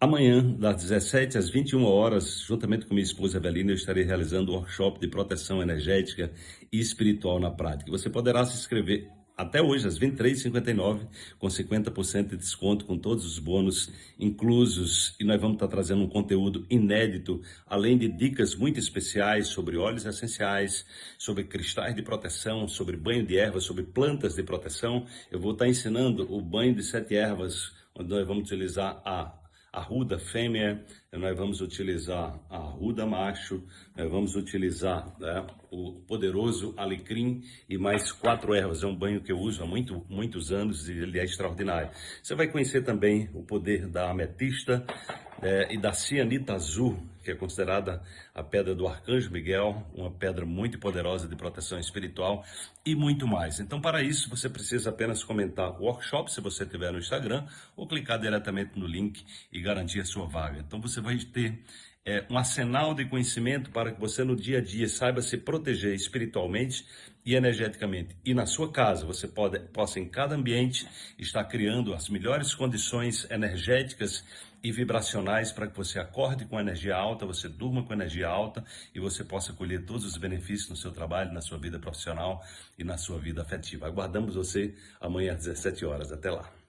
Amanhã, das 17 às 21 horas, juntamente com minha esposa Evelina, eu estarei realizando um workshop de proteção energética e espiritual na prática. Você poderá se inscrever até hoje, às 23h59, com 50% de desconto, com todos os bônus inclusos. E nós vamos estar trazendo um conteúdo inédito, além de dicas muito especiais sobre óleos essenciais, sobre cristais de proteção, sobre banho de ervas, sobre plantas de proteção. Eu vou estar ensinando o banho de sete ervas, onde nós vamos utilizar a arruda fêmea, nós vamos utilizar a arruda macho, nós vamos utilizar né, o poderoso alecrim e mais quatro ervas. É um banho que eu uso há muito, muitos anos e ele é extraordinário. Você vai conhecer também o poder da ametista, é, e da cianita azul, que é considerada a pedra do Arcanjo Miguel, uma pedra muito poderosa de proteção espiritual e muito mais. Então, para isso, você precisa apenas comentar o workshop, se você tiver no Instagram, ou clicar diretamente no link e garantir a sua vaga. Então, você vai ter é, um arsenal de conhecimento para que você no dia a dia saiba se proteger espiritualmente e energeticamente. E na sua casa, você pode, possa em cada ambiente estar criando as melhores condições energéticas e vibracionais para que você acorde com energia alta, você durma com energia alta e você possa colher todos os benefícios no seu trabalho, na sua vida profissional e na sua vida afetiva. Aguardamos você amanhã às 17 horas. Até lá.